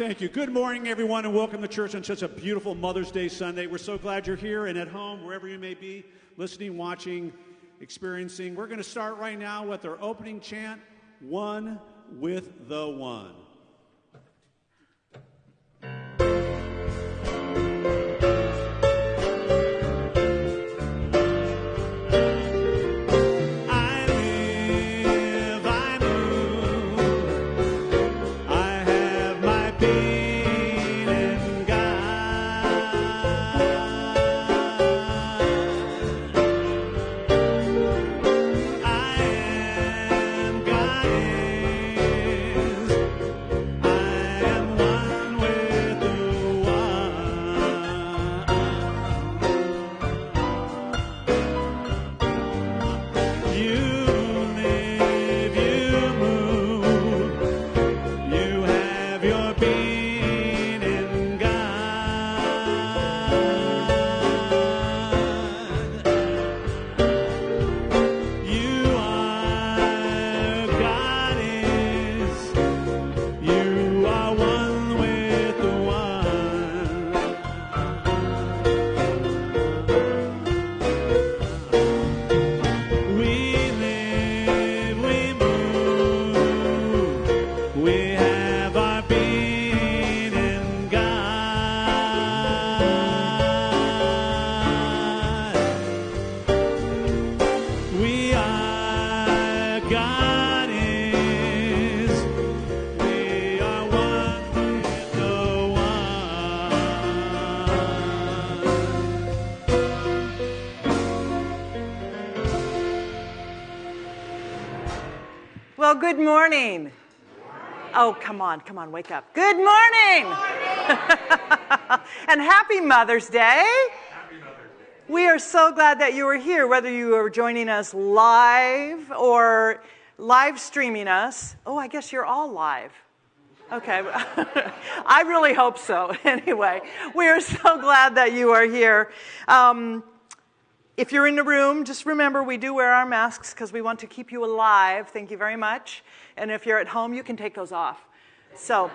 Thank you. Good morning, everyone, and welcome to church on such a beautiful Mother's Day Sunday. We're so glad you're here and at home, wherever you may be, listening, watching, experiencing. We're going to start right now with our opening chant One with the One. Well, good morning. Oh, come on, come on, wake up. Good morning. and happy Mother's Day. We are so glad that you are here, whether you are joining us live or live streaming us. Oh, I guess you're all live. Okay. I really hope so. Anyway, we are so glad that you are here. Um, if you're in the room, just remember we do wear our masks because we want to keep you alive. Thank you very much. And if you're at home, you can take those off. So,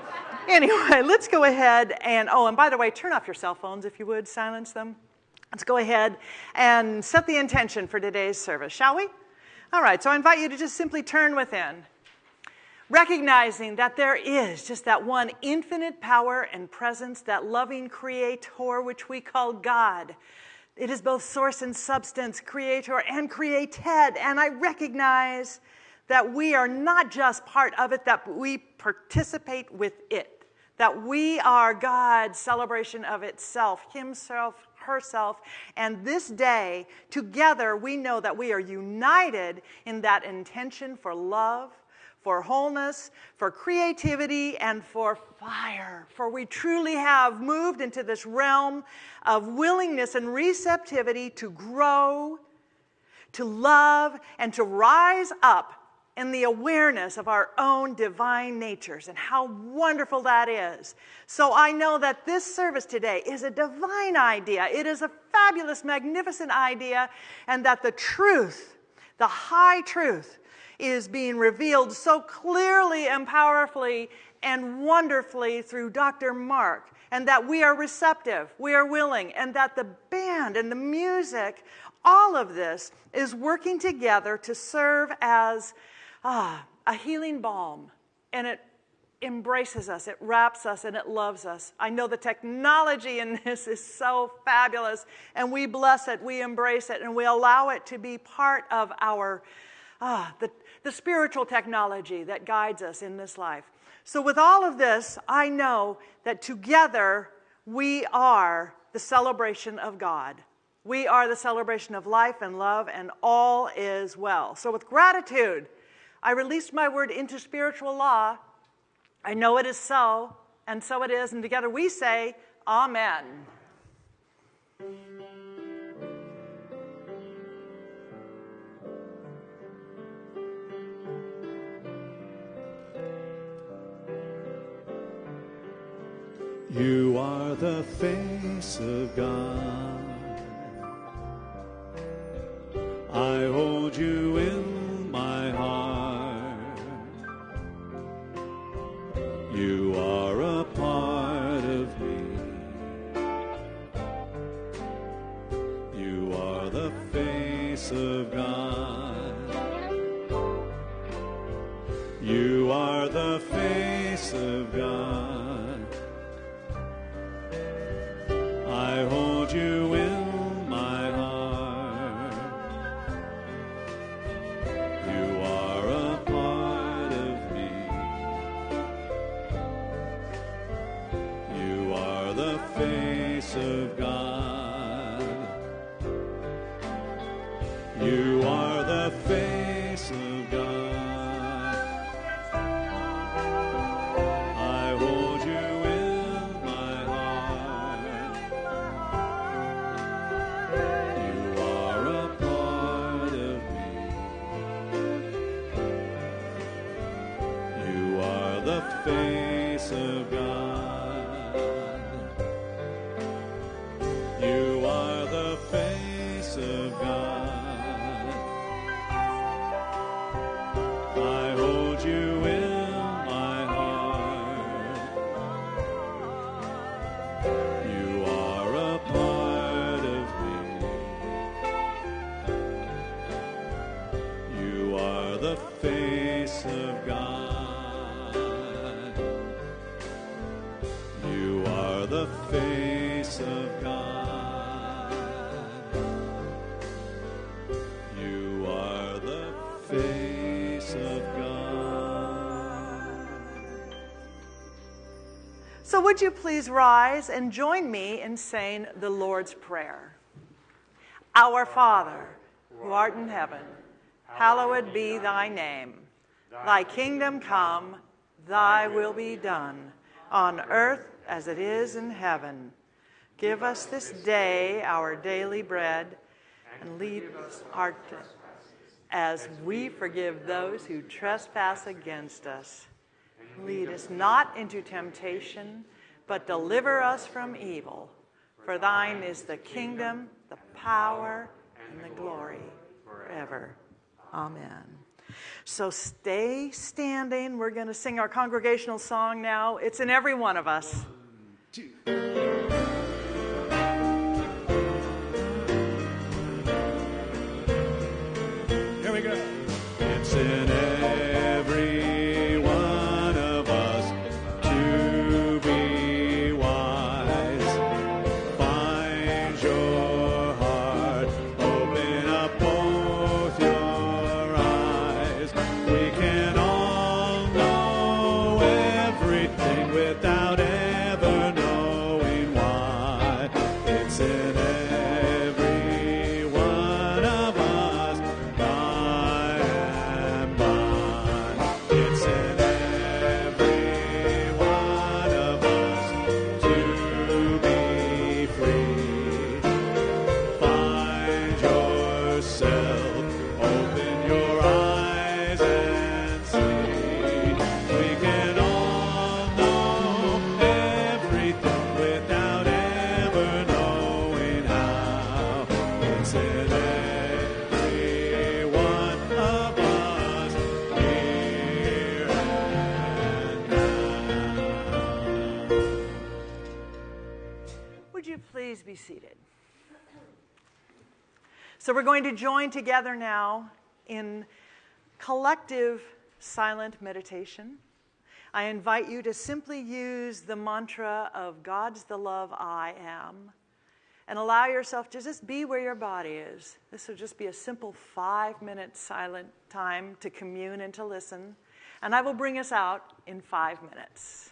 anyway, let's go ahead and, oh, and by the way, turn off your cell phones if you would, silence them. Let's go ahead and set the intention for today's service, shall we? All right, so I invite you to just simply turn within, recognizing that there is just that one infinite power and presence, that loving creator, which we call God. It is both source and substance, creator and created. And I recognize that we are not just part of it, that we participate with it. That we are God's celebration of itself, Himself, herself. And this day, together, we know that we are united in that intention for love, for wholeness, for creativity, and for fire. For we truly have moved into this realm of willingness and receptivity to grow, to love, and to rise up in the awareness of our own divine natures and how wonderful that is. So I know that this service today is a divine idea. It is a fabulous, magnificent idea, and that the truth, the high truth, is being revealed so clearly and powerfully and wonderfully through Dr. Mark, and that we are receptive, we are willing, and that the band and the music, all of this is working together to serve as ah, a healing balm. And it embraces us, it wraps us, and it loves us. I know the technology in this is so fabulous, and we bless it, we embrace it, and we allow it to be part of our. Ah, the, the spiritual technology that guides us in this life. So, with all of this, I know that together we are the celebration of God. We are the celebration of life and love, and all is well. So, with gratitude, I released my word into spiritual law. I know it is so, and so it is, and together we say, Amen. You are the face of God. I hold you in of God. You are the face of God. You are the face of God. So, would you please rise and join me in saying the Lord's Prayer? Our Father, who art in heaven, hallowed be thy name. Thy kingdom come, thy will be done, on earth as it is in heaven. Give us this day our daily bread, and lead us our as we forgive those who trespass against us. Lead us not into temptation, but deliver us from evil. For thine is the kingdom, the power, and the glory forever. Amen. So stay standing. We're going to sing our congregational song now. It's in every one of us. Here seated? So, we're going to join together now in collective silent meditation. I invite you to simply use the mantra of God's the love I am and allow yourself to just be where your body is. This will just be a simple five minute silent time to commune and to listen. And I will bring us out in five minutes.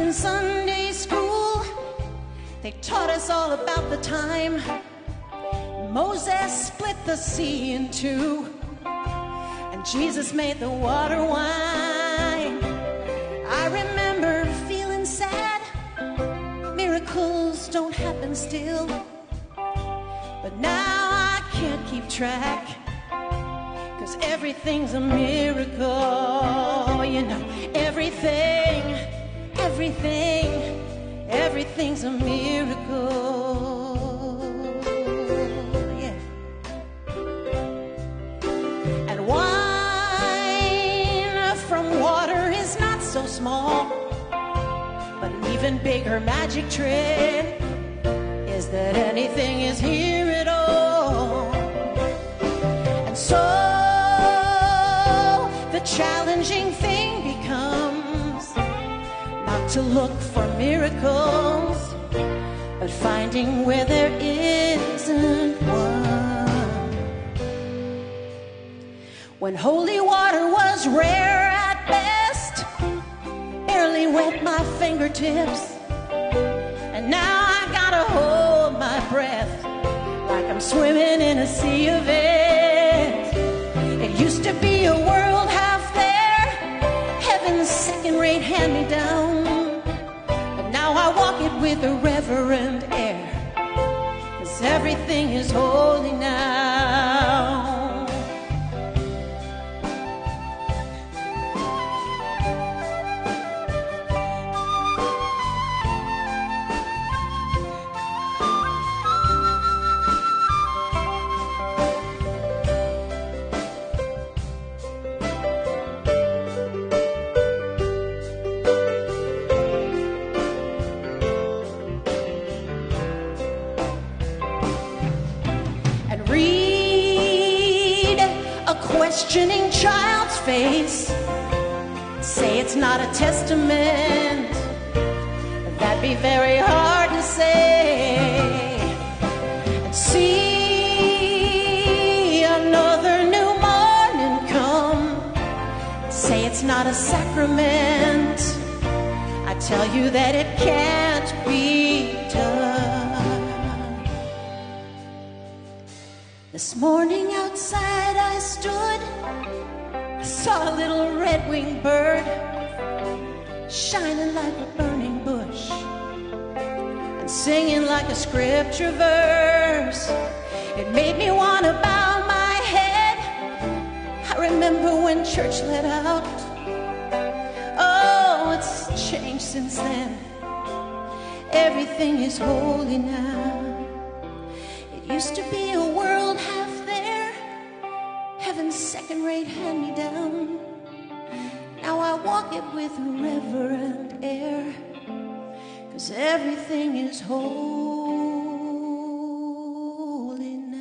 in Sunday school, they taught us all about the time Moses split the sea in two, and Jesus made the water wine. I remember feeling sad. Miracles don't happen still. But now I can't keep track. Cause everything's a miracle. You know, everything, everything, everything's a miracle. And wine from water is not so small. But an even bigger magic trick is that anything is here at all. And so the challenging thing to look for miracles, but finding where there isn't one. When holy water was rare at best, barely wet my fingertips. And now I gotta hold my breath like I'm swimming in a sea of it. It used to be a world half there, heaven's second rate hand me down. With a reverent air, cause everything is holy now. Questioning child's face. Say it's not a testament. That'd be very hard to say. And see another new morning come. Say it's not a sacrament. I tell you that it can't This morning outside I stood, I saw a little red winged bird shining like a burning bush and singing like a scripture verse. It made me want to bow my head. I remember when church let out. Oh, it's changed since then. Everything is holy now. It used to be second rate hand me down. Now I walk it with a reverent air, cause everything is holy now.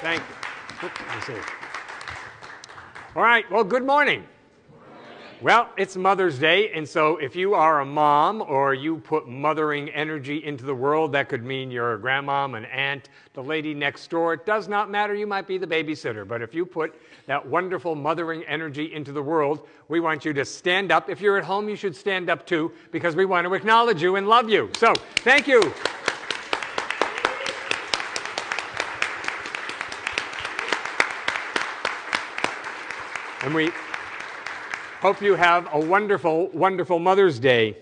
Thank you. All right. Well, good morning. Well, it's Mother's Day, and so if you are a mom or you put mothering energy into the world, that could mean you're a grandmom, an aunt, the lady next door. It does not matter. You might be the babysitter, but if you put that wonderful mothering energy into the world, we want you to stand up. If you're at home, you should stand up too, because we want to acknowledge you and love you. So, thank you. And we hope you have a wonderful, wonderful Mother's Day.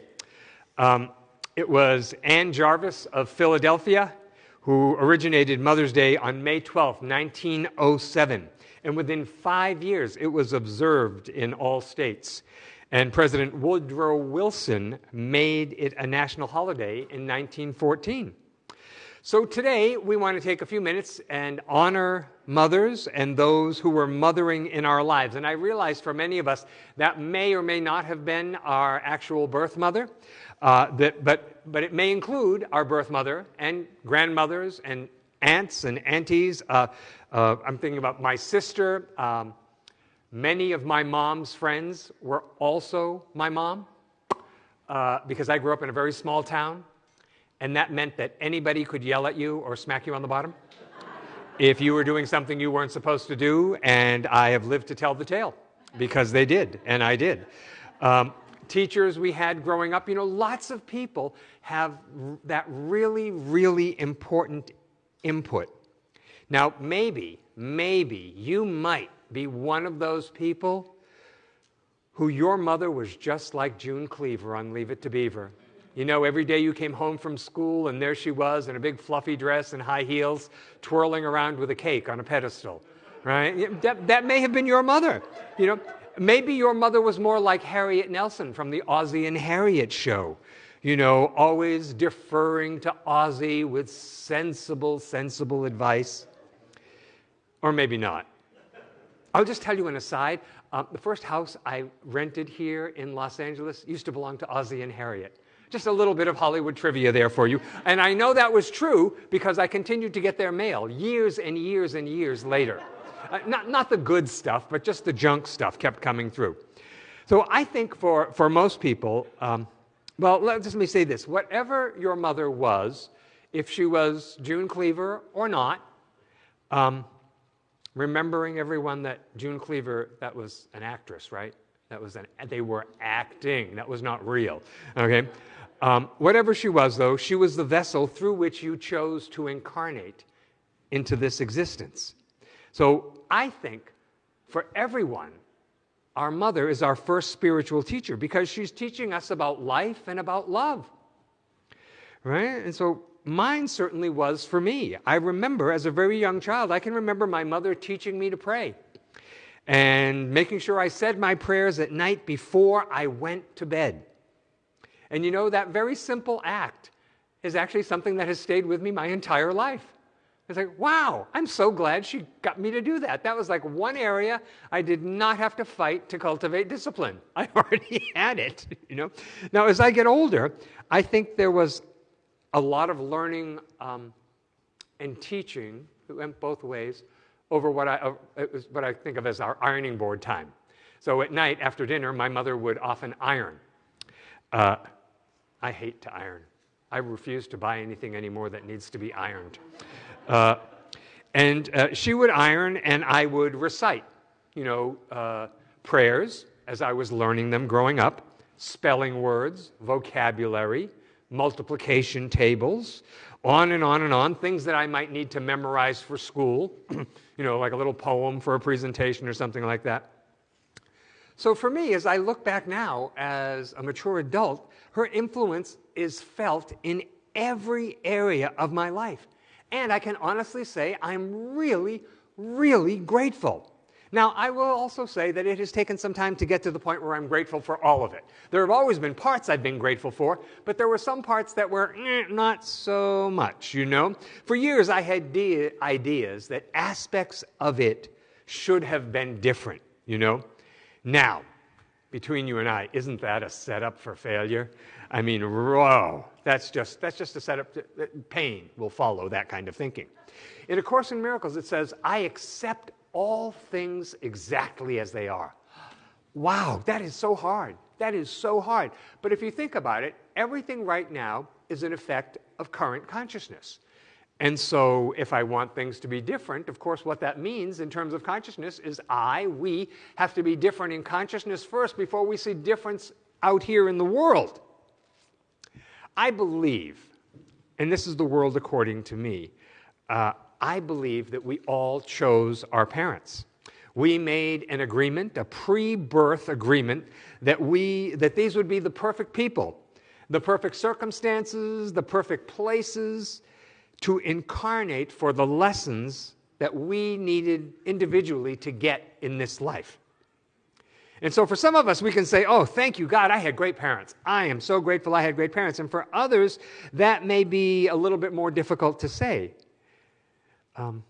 Um, it was Ann Jarvis of Philadelphia who originated Mother's Day on May 12, 1907. And within five years, it was observed in all states. And President Woodrow Wilson made it a national holiday in 1914. So today we want to take a few minutes and honor mothers and those who were mothering in our lives. And I realize for many of us that may or may not have been our actual birth mother, uh, that, but, but it may include our birth mother and grandmothers and aunts and aunties. Uh, uh, I'm thinking about my sister. Um, many of my mom's friends were also my mom uh, because I grew up in a very small town and that meant that anybody could yell at you or smack you on the bottom if you were doing something you weren't supposed to do, and I have lived to tell the tale because they did, and I did. Um, teachers we had growing up, you know, lots of people have that really, really important input. Now, maybe, maybe you might be one of those people who your mother was just like June Cleaver on Leave It to Beaver. You know, every day you came home from school and there she was in a big fluffy dress and high heels, twirling around with a cake on a pedestal, right? That, that may have been your mother. You know, maybe your mother was more like Harriet Nelson from the Ozzie and Harriet show. You know, always deferring to Ozzie with sensible, sensible advice. Or maybe not. I'll just tell you an aside. Um, the first house I rented here in Los Angeles used to belong to Ozzie and Harriet. Just a little bit of Hollywood trivia there for you. And I know that was true because I continued to get their mail years and years and years later. Uh, not, not the good stuff, but just the junk stuff kept coming through. So I think for, for most people, um, well, let, let me say this whatever your mother was, if she was June Cleaver or not, um, remembering everyone that June Cleaver, that was an actress, right? That was an, they were acting. That was not real. Okay? Um, whatever she was, though, she was the vessel through which you chose to incarnate into this existence. So I think for everyone, our mother is our first spiritual teacher because she's teaching us about life and about love. Right? And so mine certainly was for me. I remember as a very young child, I can remember my mother teaching me to pray and making sure I said my prayers at night before I went to bed. And you know, that very simple act is actually something that has stayed with me my entire life. It's like, wow, I'm so glad she got me to do that. That was like one area I did not have to fight to cultivate discipline. I already had it, you know. Now, as I get older, I think there was a lot of learning um, and teaching that went both ways over what I, uh, what I think of as our ironing board time. So at night after dinner, my mother would often iron. Uh, I hate to iron. I refuse to buy anything anymore that needs to be ironed. Uh, and uh, she would iron, and I would recite, you know, uh, prayers as I was learning them growing up, spelling words, vocabulary, multiplication tables, on and on and on, things that I might need to memorize for school, you know, like a little poem for a presentation or something like that. So for me, as I look back now as a mature adult, her influence is felt in every area of my life. And I can honestly say I'm really, really grateful. Now, I will also say that it has taken some time to get to the point where I'm grateful for all of it. There have always been parts I've been grateful for, but there were some parts that were eh, not so much, you know? For years, I had de- ideas that aspects of it should have been different, you know? Now, between you and I, isn't that a setup for failure? I mean, whoa, that's just, that's just a setup. To, pain will follow that kind of thinking. In A Course in Miracles, it says, I accept all things exactly as they are. Wow, that is so hard. That is so hard. But if you think about it, everything right now is an effect of current consciousness. And so, if I want things to be different, of course, what that means in terms of consciousness is I, we, have to be different in consciousness first before we see difference out here in the world. I believe, and this is the world according to me, uh, I believe that we all chose our parents. We made an agreement, a pre birth agreement, that, we, that these would be the perfect people, the perfect circumstances, the perfect places to incarnate for the lessons that we needed individually to get in this life. And so for some of us, we can say, Oh, thank you, God, I had great parents. I am so grateful I had great parents. And for others, that may be a little bit more difficult to say. Um,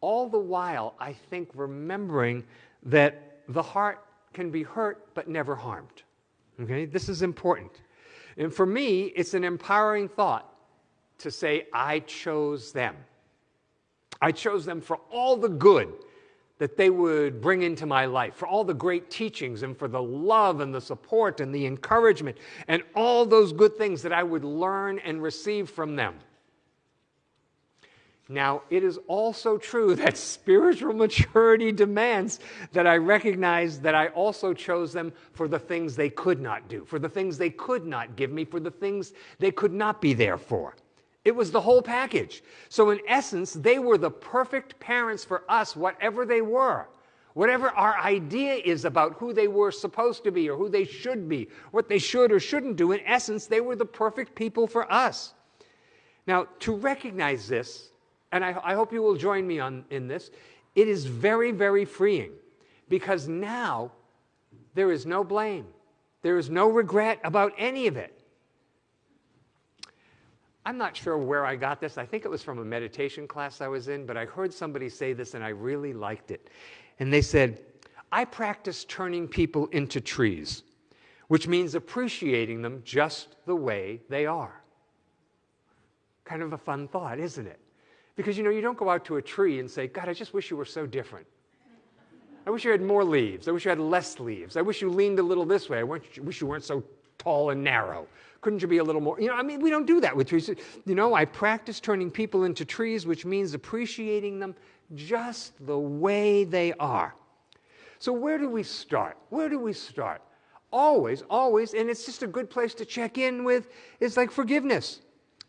all the while, I think remembering that the heart can be hurt but never harmed. Okay, this is important. And for me, it's an empowering thought to say, I chose them. I chose them for all the good that they would bring into my life, for all the great teachings and for the love and the support and the encouragement and all those good things that I would learn and receive from them. Now, it is also true that spiritual maturity demands that I recognize that I also chose them for the things they could not do, for the things they could not give me, for the things they could not be there for. It was the whole package. So, in essence, they were the perfect parents for us, whatever they were. Whatever our idea is about who they were supposed to be or who they should be, what they should or shouldn't do, in essence, they were the perfect people for us. Now, to recognize this, and I, I hope you will join me on, in this, it is very, very freeing because now there is no blame, there is no regret about any of it. I'm not sure where I got this. I think it was from a meditation class I was in, but I heard somebody say this and I really liked it. And they said, I practice turning people into trees, which means appreciating them just the way they are. Kind of a fun thought, isn't it? Because you know, you don't go out to a tree and say, God, I just wish you were so different. I wish you had more leaves. I wish you had less leaves. I wish you leaned a little this way. I wish you weren't so tall and narrow. Couldn't you be a little more? You know, I mean, we don't do that with trees. You know, I practice turning people into trees, which means appreciating them just the way they are. So, where do we start? Where do we start? Always, always, and it's just a good place to check in with, is like forgiveness.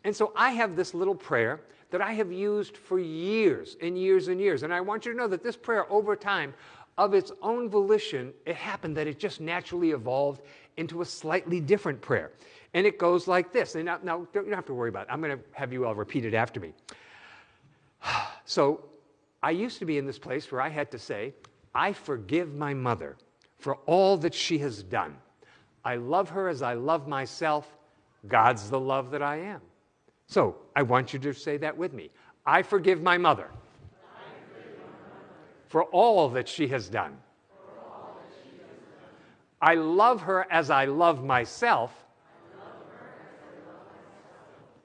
And so I have this little prayer that I have used for years and years and years. And I want you to know that this prayer, over time, of its own volition, it happened that it just naturally evolved into a slightly different prayer. And it goes like this. And now, now you don't have to worry about it. I'm going to have you all repeat it after me. So I used to be in this place where I had to say, I forgive my mother for all that she has done. I love her as I love myself. God's the love that I am. So I want you to say that with me. I forgive my mother, forgive my mother. for all that she has done. I love her as I love myself.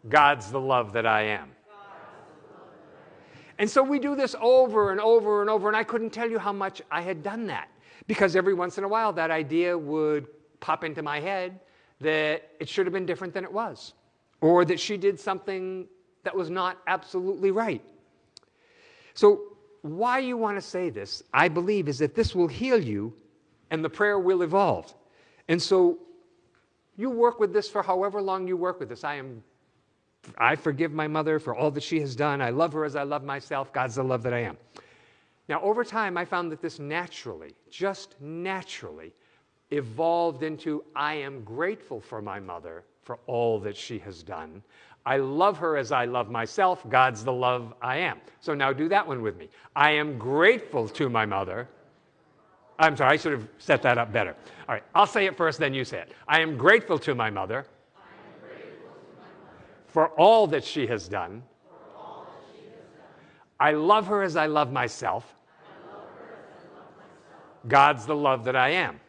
God's the love that I am. And so we do this over and over and over, and I couldn't tell you how much I had done that. Because every once in a while, that idea would pop into my head that it should have been different than it was, or that she did something that was not absolutely right. So, why you want to say this, I believe, is that this will heal you and the prayer will evolve. And so, you work with this for however long you work with this. I am I forgive my mother for all that she has done. I love her as I love myself. God's the love that I am. Now, over time, I found that this naturally, just naturally, evolved into I am grateful for my mother for all that she has done. I love her as I love myself. God's the love I am. So now do that one with me. I am grateful to my mother. I'm sorry, I should have set that up better. All right, I'll say it first, then you say it. I am grateful to my mother for all that she has done. I love her as I love myself. God's the love that I am.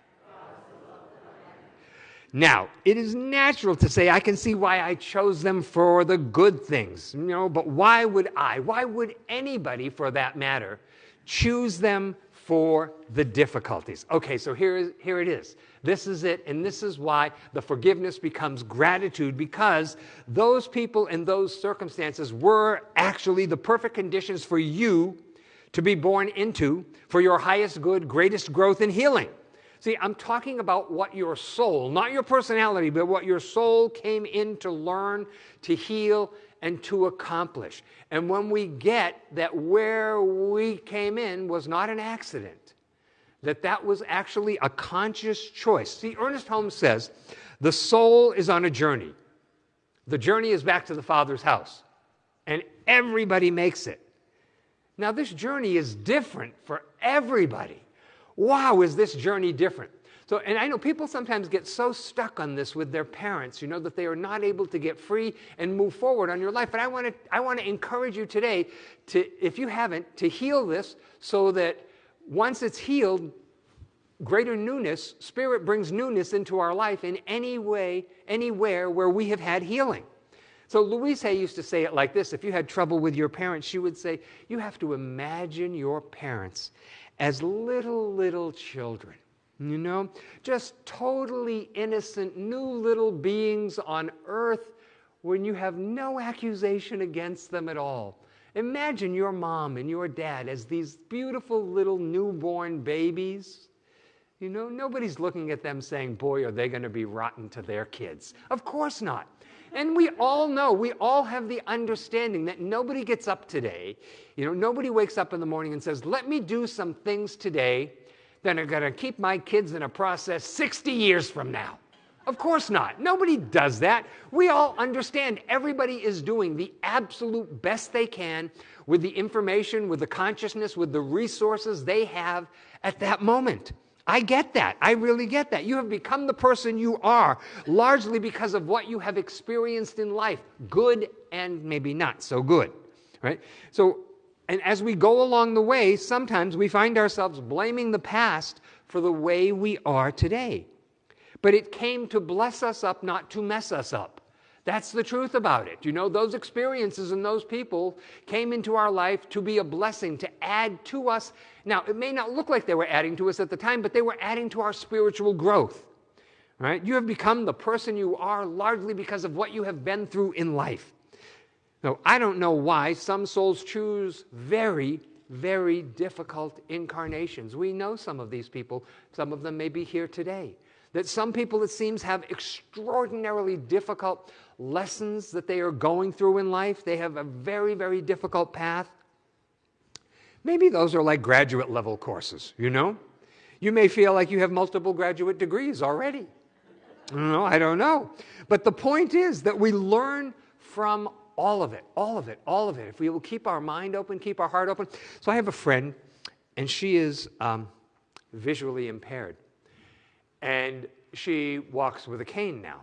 Now, it is natural to say, I can see why I chose them for the good things, you know, but why would I, why would anybody for that matter, choose them for the difficulties? Okay, so here, here it is. This is it, and this is why the forgiveness becomes gratitude because those people in those circumstances were actually the perfect conditions for you to be born into for your highest good, greatest growth and healing. See, I'm talking about what your soul, not your personality, but what your soul came in to learn, to heal, and to accomplish. And when we get that where we came in was not an accident, that that was actually a conscious choice. See, Ernest Holmes says the soul is on a journey. The journey is back to the Father's house, and everybody makes it. Now, this journey is different for everybody. wow, is this journey different? So, and I know people sometimes get so stuck on this with their parents, you know, that they are not able to get free and move forward on your life. But I want to, I want to encourage you today to, if you haven't, to heal this so that once it's healed, greater newness, Spirit brings newness into our life in any way, anywhere where we have had healing. So Louise Hay used to say it like this if you had trouble with your parents, she would say, You have to imagine your parents as little, little children. You know, just totally innocent, new little beings on earth when you have no accusation against them at all. Imagine your mom and your dad as these beautiful little newborn babies. You know, nobody's looking at them saying, Boy, are they going to be rotten to their kids. Of course not. And we all know, we all have the understanding that nobody gets up today, you know, nobody wakes up in the morning and says, Let me do some things today that are going to keep my kids in a process 60 years from now. Of course not. Nobody does that. We all understand everybody is doing the absolute best they can with the information, with the consciousness, with the resources they have at that moment. I get that. I really get that. You have become the person you are largely because of what you have experienced in life, good and maybe not so good, right? So, and as we go along the way, sometimes we find ourselves blaming the past for the way we are today. But it came to bless us up, not to mess us up. That's the truth about it. You know, those experiences and those people came into our life to be a blessing, to add to us. Now, it may not look like they were adding to us at the time, but they were adding to our spiritual growth. Right? You have become the person you are largely because of what you have been through in life. Now, I don't know why some souls choose very, very difficult incarnations. We know some of these people, some of them may be here today. That some people, it seems, have extraordinarily difficult lessons that they are going through in life. They have a very, very difficult path. Maybe those are like graduate level courses, you know? You may feel like you have multiple graduate degrees already. No, I don't know. But the point is that we learn from all of it, all of it, all of it. If we will keep our mind open, keep our heart open. So I have a friend, and she is um, visually impaired. And she walks with a cane now.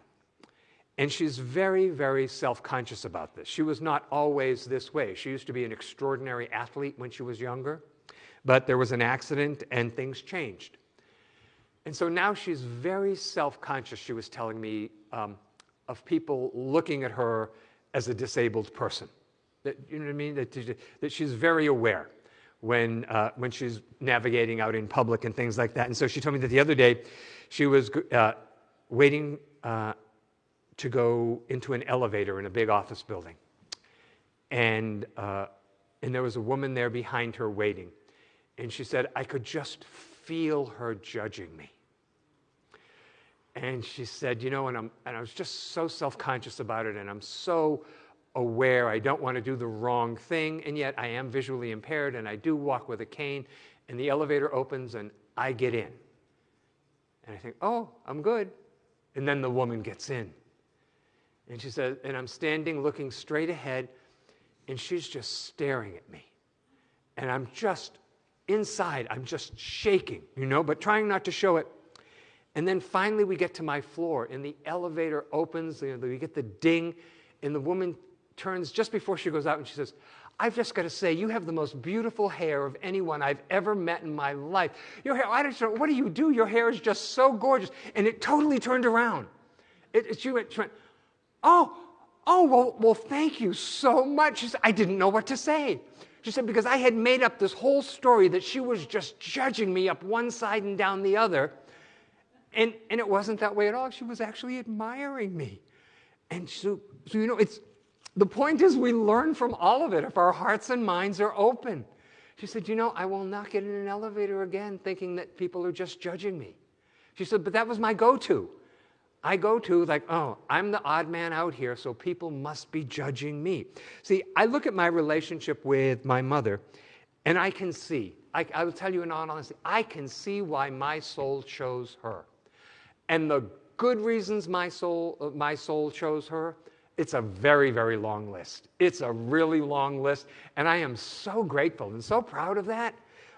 And she's very, very self conscious about this. She was not always this way. She used to be an extraordinary athlete when she was younger, but there was an accident and things changed. And so now she's very self conscious, she was telling me, um, of people looking at her as a disabled person. That, you know what I mean? That, that she's very aware when, uh, when she's navigating out in public and things like that. And so she told me that the other day she was uh, waiting uh, to go into an elevator in a big office building. And, uh, and there was a woman there behind her waiting. And she said, I could just feel her judging me. And she said, You know, and, I'm, and I was just so self conscious about it, and I'm so aware I don't want to do the wrong thing, and yet I am visually impaired, and I do walk with a cane, and the elevator opens, and I get in. And I think, Oh, I'm good. And then the woman gets in. And she said, and I'm standing looking straight ahead, and she's just staring at me. And I'm just inside, I'm just shaking, you know, but trying not to show it. And then finally we get to my floor, and the elevator opens, you know, we get the ding, and the woman turns just before she goes out and she says, I've just got to say, you have the most beautiful hair of anyone I've ever met in my life. Your hair, I don't know, what do you do? Your hair is just so gorgeous. And it totally turned around. It, it, she, went, Oh, oh, well, well, thank you so much. Said, I didn't know what to say. She said, because I had made up this whole story that she was just judging me up one side and down the other. And, and it wasn't that way at all. She was actually admiring me. And so, so, you know, it's, the point is we learn from all of it if our hearts and minds are open. She said, You know, I will not get in an elevator again thinking that people are just judging me. She said, But that was my go to. I go to like, oh, I'm the odd man out here, so people must be judging me. See, I look at my relationship with my mother, and I can see, I, I will tell you in all honesty, I can see why my soul chose her. And the good reasons my soul, uh, my soul chose her, it's a very, very long list. It's a really long list, and I am so grateful and so proud of that.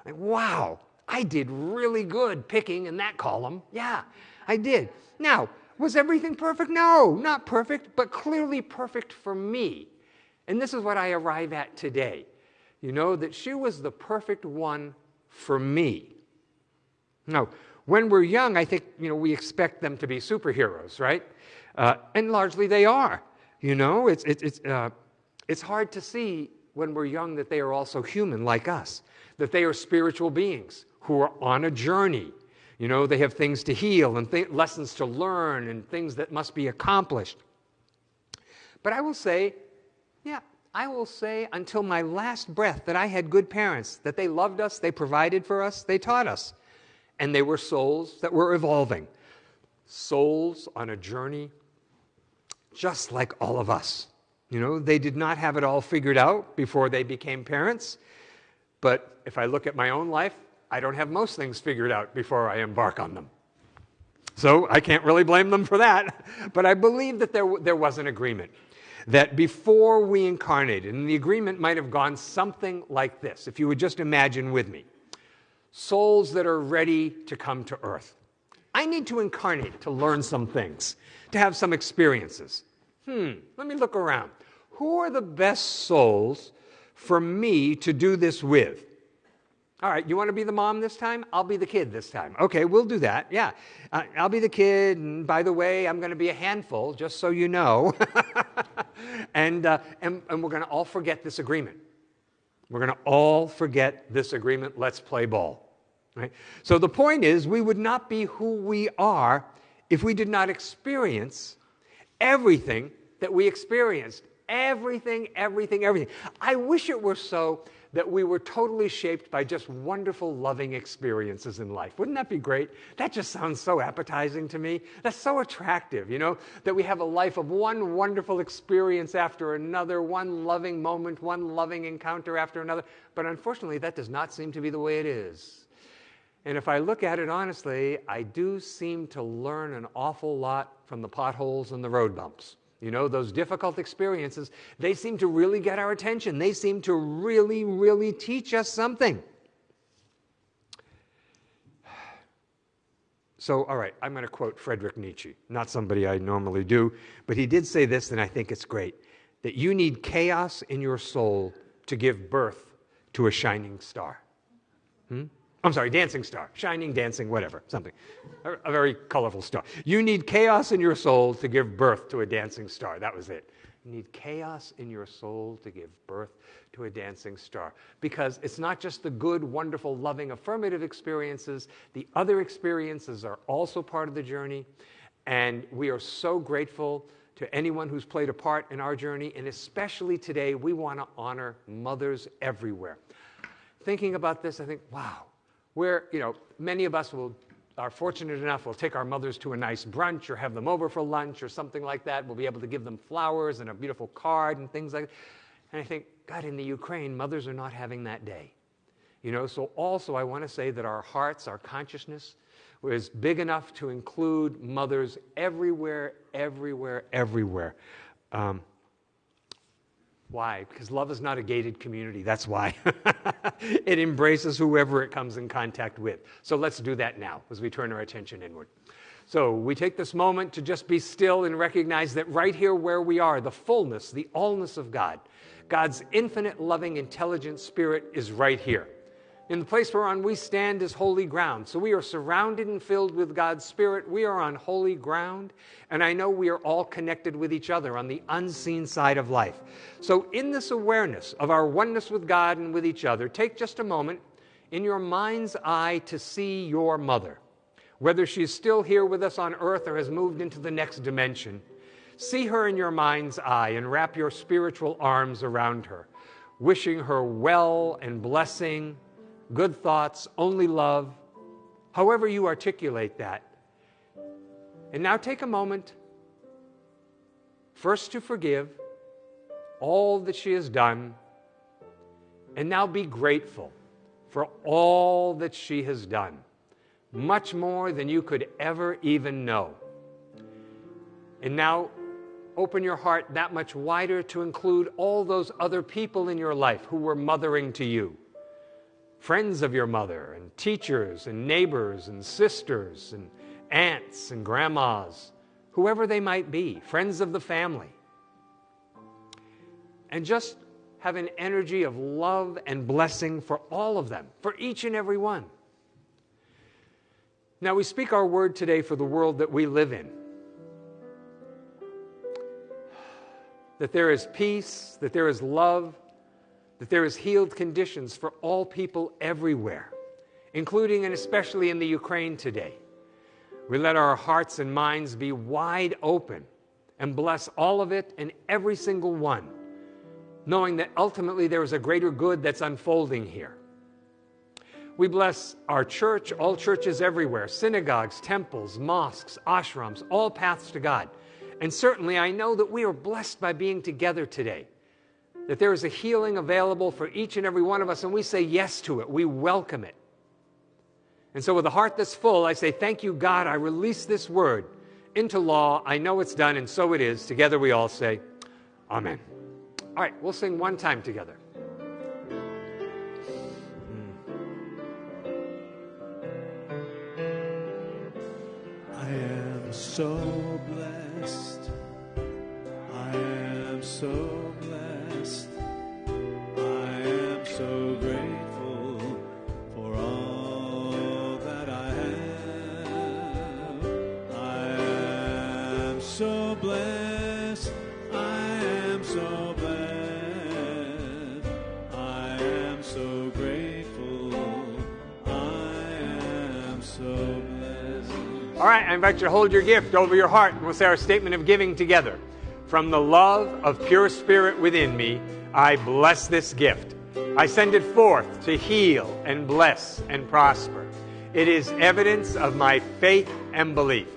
Like, wow, I did really good picking in that column. Yeah, I did. Now, was everything perfect? No, not perfect, but clearly perfect for me. And this is what I arrive at today. You know, that she was the perfect one for me. Now, when we're young, I think, you know, we expect them to be superheroes, right? Uh, and largely they are. You know, it's, it's, it's, uh, it's hard to see when we're young that they are also human like us, that they are spiritual beings who are on a journey. You know, they have things to heal and th- lessons to learn and things that must be accomplished. But I will say, yeah, I will say until my last breath that I had good parents, that they loved us, they provided for us, they taught us. And they were souls that were evolving, souls on a journey just like all of us. You know, they did not have it all figured out before they became parents. But if I look at my own life, I don't have most things figured out before I embark on them. So I can't really blame them for that. But I believe that there, there was an agreement. That before we incarnated, and the agreement might have gone something like this, if you would just imagine with me souls that are ready to come to earth. I need to incarnate to learn some things, to have some experiences. Hmm, let me look around. Who are the best souls for me to do this with? All right, you want to be the mom this time? I'll be the kid this time. Okay, we'll do that. Yeah. Uh, I'll be the kid. And by the way, I'm going to be a handful, just so you know. and, uh, and, and we're going to all forget this agreement. We're going to all forget this agreement. Let's play ball. Right? So the point is, we would not be who we are if we did not experience everything that we experienced. Everything, everything, everything. I wish it were so that we were totally shaped by just wonderful, loving experiences in life. Wouldn't that be great? That just sounds so appetizing to me. That's so attractive, you know, that we have a life of one wonderful experience after another, one loving moment, one loving encounter after another. But unfortunately, that does not seem to be the way it is. And if I look at it honestly, I do seem to learn an awful lot from the potholes and the road bumps. You know, those difficult experiences, they seem to really get our attention. They seem to really, really teach us something. So, all right, I'm going to quote Friedrich Nietzsche, not somebody I normally do, but he did say this, and I think it's great that you need chaos in your soul to give birth to a shining star. Hmm? I'm sorry, dancing star, shining, dancing, whatever, something. A, a, very colorful star. You need chaos in your soul to give birth to a dancing star. That was it. You need chaos in your soul to give birth to a dancing star. Because it's not just the good, wonderful, loving, affirmative experiences, the other experiences are also part of the journey. And we are so grateful to anyone who's played a part in our journey. And especially today, we want to honor mothers everywhere. Thinking about this, I think, wow where, you know, many of us will are fortunate enough, we'll take our mothers to a nice brunch or have them over for lunch or something like that. We'll be able to give them flowers and a beautiful card and things like that. And I think, God, in the Ukraine, mothers are not having that day. You know, so also I want to say that our hearts, our consciousness is big enough to include mothers everywhere, everywhere, everywhere. Um, why? Because love is not a gated community. That's why. it embraces whoever it comes in contact with. So let's do that now as we turn our attention inward. So we take this moment to just be still and recognize that right here where we are, the fullness, the allness of God, God's infinite, loving, intelligent spirit is right here. In the place whereon we stand is holy ground. So we are surrounded and filled with God's Spirit. We are on holy ground. And I know we are all connected with each other on the unseen side of life. So, in this awareness of our oneness with God and with each other, take just a moment in your mind's eye to see your mother. Whether she is still here with us on earth or has moved into the next dimension, see her in your mind's eye and wrap your spiritual arms around her, wishing her well and blessing good thoughts, only love, however you articulate that. And now take a moment first to forgive all that she has done, and now be grateful for all that she has done, much more than you could ever even know. And now open your heart that much wider to include all those other people in your life who were mothering to you friends of your mother, and teachers, and neighbors, and sisters, and aunts, and grandmas, whoever they might be, friends of the family. And just have an energy of love and blessing for all of them, for each and every one. Now, we speak our word today for the world that we live in. That there is peace, that there is love, that there is healed conditions for all people everywhere, including and especially in the Ukraine today. We let our hearts and minds be wide open and bless all of it and every single one, knowing that ultimately there is a greater good that's unfolding here. We bless our church, all churches everywhere, synagogues, temples, mosques, ashrams, all paths to God. And certainly I know that we are blessed by being together today that there is a healing available for each and every one of us, and we say yes to it. We welcome it. And so, with a heart that's full, I say, Thank you, God. I release this word into law. I know it's done, and so it is. Together we all say, Amen. All right, we'll sing one time together. Hmm. I am so blessed. I am so right, I invite you to hold your gift over your heart, and we'll say our statement of giving together. From the love of pure spirit within me, I bless this gift. I send it forth to heal and bless and prosper. It is evidence of my faith and belief.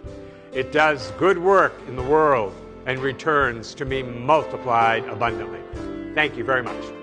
It does good work in the world and returns to me multiplied abundantly. Thank you very much.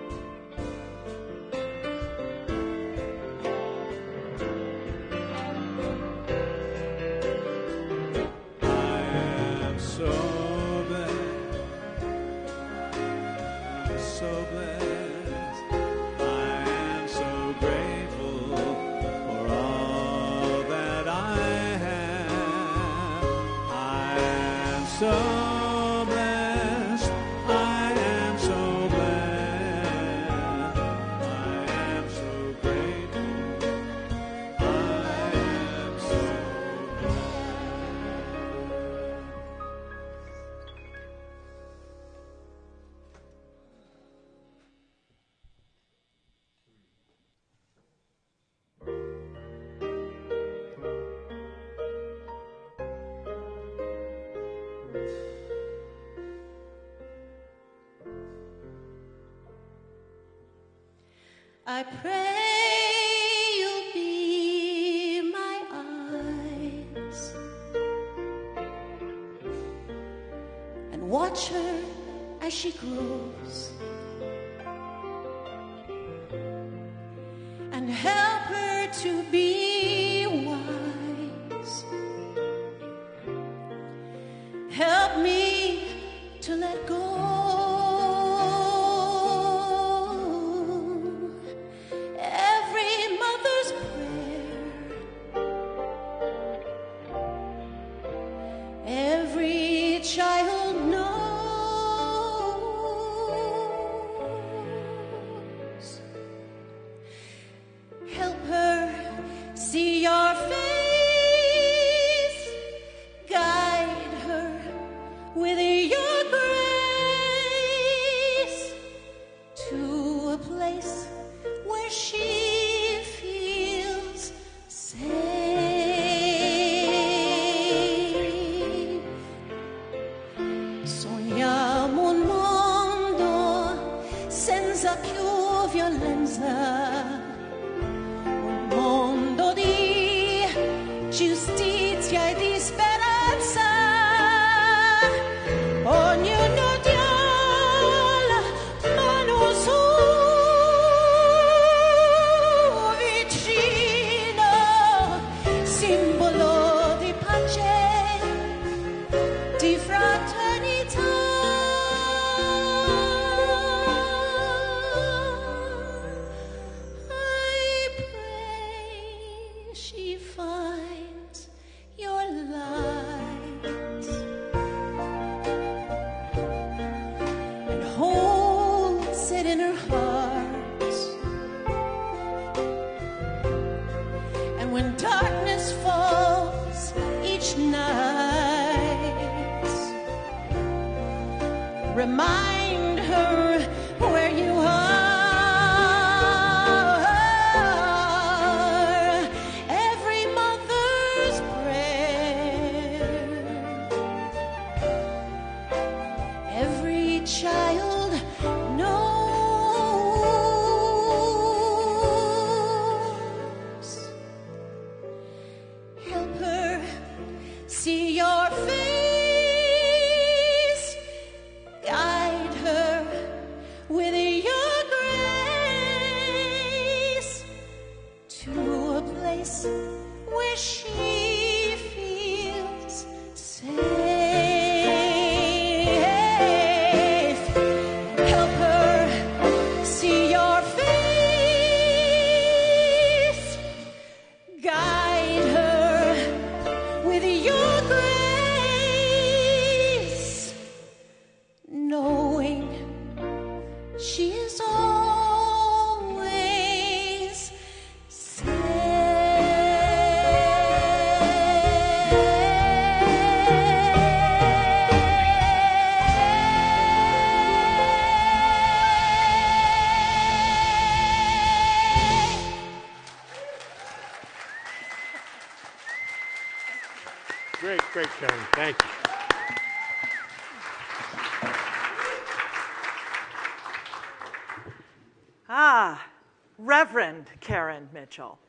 Mitchell.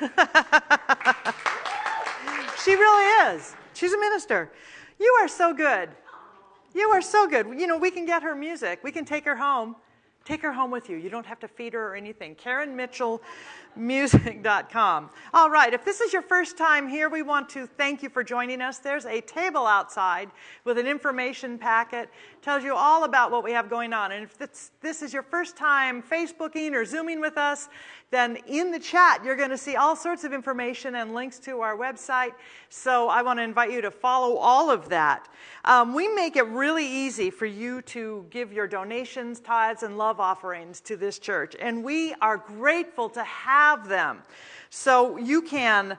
she really is. She's a minister. You are so good. You are so good. You know, we can get her music. We can take her home. Take her home with you. You don't have to feed her or anything. KarenMitchellMusic.com. All right, if this is your first time here, we want to thank you for joining us. There's a table outside with an information packet. Tells you all about what we have going on. And if this, is your first time Facebooking or Zooming with us, then in the chat you're going to see all sorts of information and links to our website. So I want to invite you to follow all of that. Um, we make it really easy for you to give your donations, tithes, and love offerings to this church. And we are grateful to have them. So you can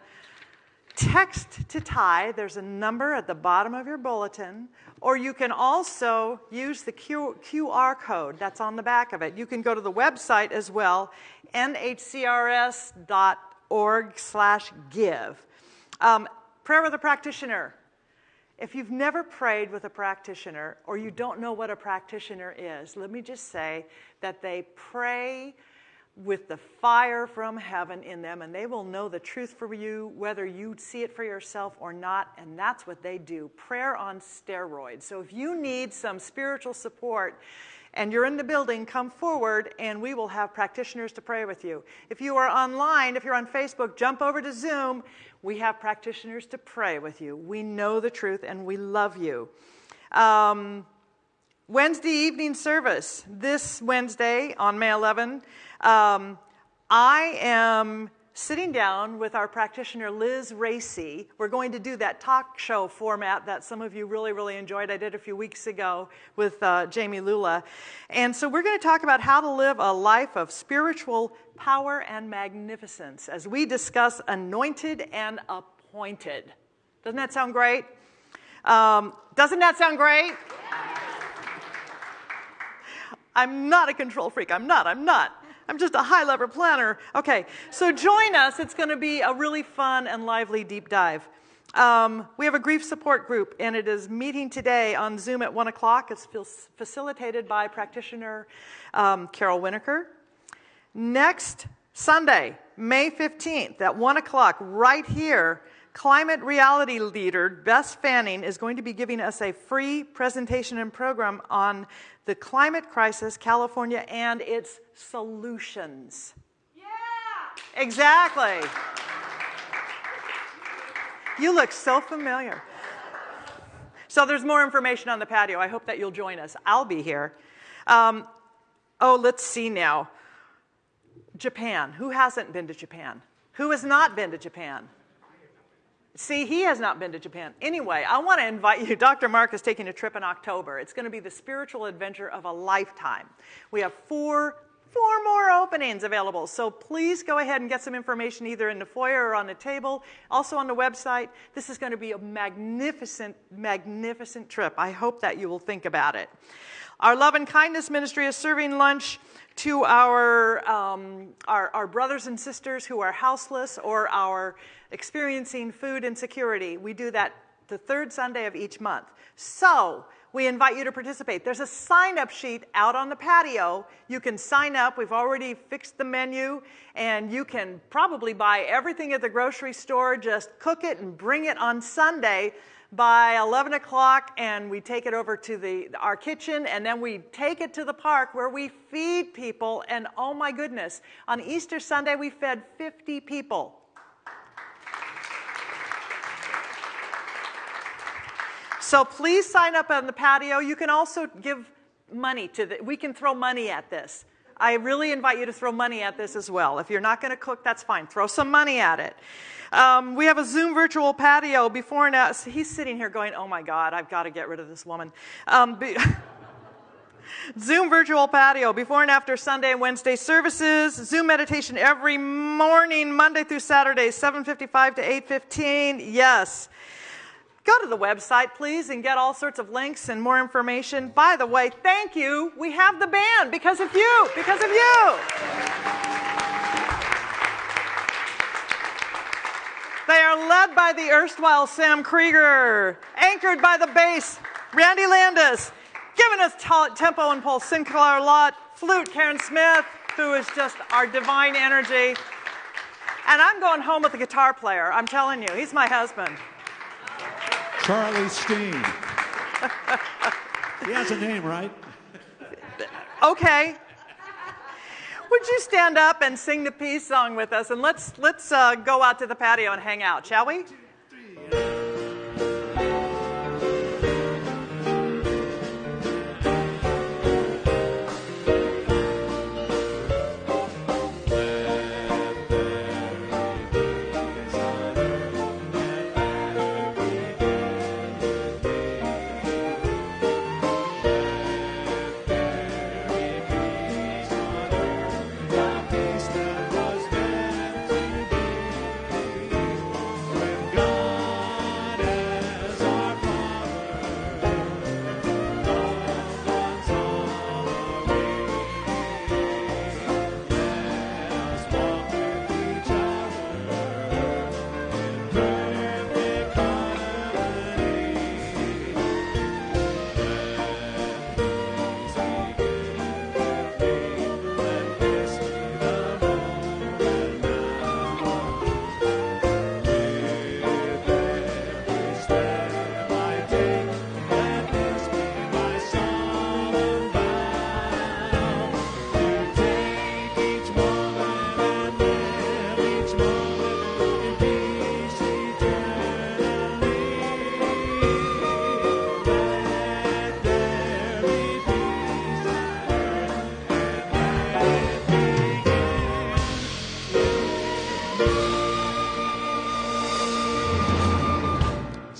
text to tie. There's a number at the bottom of your bulletin. Or you can also use the Q- QR code that's on the back of it. You can go to the website as well, nhcrs.org slash give. Um, prayer with a practitioner. If you've never prayed with a practitioner or you don't know what a practitioner is, let me just say that they pray with the fire from heaven in them, and they will know the truth for you, whether you see it for yourself or not, and that's what they do prayer on steroids. So if you need some spiritual support, and you're in the building, come forward and we will have practitioners to pray with you. If you are online, if you're on Facebook, jump over to Zoom. We have practitioners to pray with you. We know the truth and we love you. Um, Wednesday evening service, this Wednesday on May 11, um, I am sitting down with our practitioner Liz Racy. We're going to do that talk show format that some of you really, really enjoyed. I did a few weeks ago with uh, Jamie Lula. And so we're going to talk about how to live a life of spiritual power and magnificence as we discuss anointed and appointed. Doesn't that sound great? Um, doesn't that sound great? I'm not a control freak. I'm not. I'm not. I'm just a high level planner. Okay, so join us. It's going to be a really fun and lively deep dive. Um, we have a grief support group, and it is meeting today on Zoom at 1 o'clock. It's facilitated by practitioner um, Carol Winokur. Next Sunday, May 15th at 1 o'clock, right here, climate reality leader Bess Fanning is going to be giving us a free presentation and program on the climate crisis, California, and its solutions. Yeah! Exactly. You look so familiar. So there's more information on the patio. I hope that you'll join us. I'll be here. Um, oh, let's see now. Japan. Who hasn't been to Japan? Who has not been to Japan? See, he has not been to Japan. Anyway, I want to invite you. Dr. Mark is taking a trip in October. It's going to be the spiritual adventure of a lifetime. We have four four more openings available. So please go ahead and get some information either in the foyer or on the table, also on the website. This is going to be a magnificent, magnificent trip. I hope that you will think about it. Our Love and Kindness Ministry is serving lunch to our, um, our, our, brothers and sisters who are houseless or are experiencing food insecurity. We do that the third Sunday of each month. So, we invite you to participate. There's a sign up sheet out on the patio. You can sign up. We've already fixed the menu, and you can probably buy everything at the grocery store, just cook it and bring it on Sunday by 11 o'clock and we take it over to the, our kitchen and then we take it to the park where we feed people and oh my goodness on easter sunday we fed 50 people So please sign up on the patio. You can also give money to the, we can throw money at this. I really invite you to throw money at this as well. If you're not going to cook, that's fine. Throw some money at it. Um, we have a Zoom virtual patio before and after. He's sitting here going, oh my God, I've got to get rid of this woman. Um, be, Zoom virtual patio before and after Sunday and Wednesday services. Zoom meditation every morning, Monday through Saturday, 7:55 to 8:15. Yes. Go to the website, please, and get all sorts of links and more information. By the way, thank you. We have the band because of you, because of you. They are led by the erstwhile Sam Krieger, anchored by the bass, Randy Landis, giving us t- tempo and pulse, Sinclair Lott, flute, Karen Smith, who is just our divine energy. And I'm going home with the guitar player, I'm telling you, he's my husband. Charlie Steen. he has a name, right? Okay. Would you stand up and sing the peace song with us? And let's, let's uh, go out to the patio and hang out, shall we?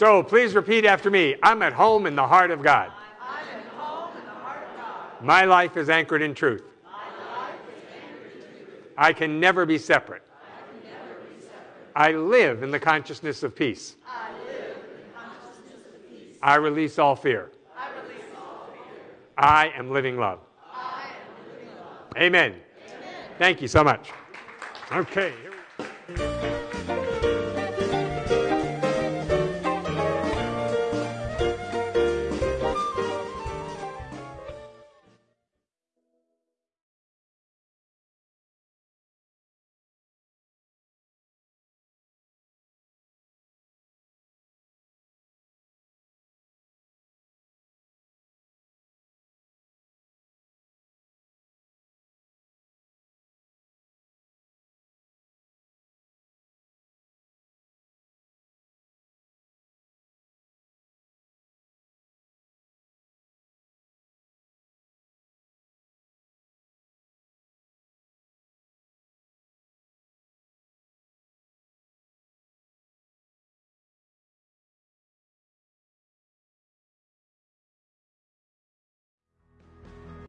So please repeat after me. I'm at home in the heart of God. My life is anchored in truth. I can never be separate. I live in the consciousness of peace. I release all fear. I am living love. Amen. Thank you so much. Okay.